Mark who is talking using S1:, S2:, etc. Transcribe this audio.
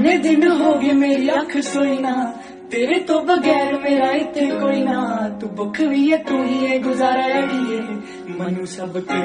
S1: कितने दिन हो गए मेरी अख सोई ना तेरे तो बगैर मेरा इतने कोई ना। तू बुख भी है, तू ही है, गुजारा अड़िए मनु सब के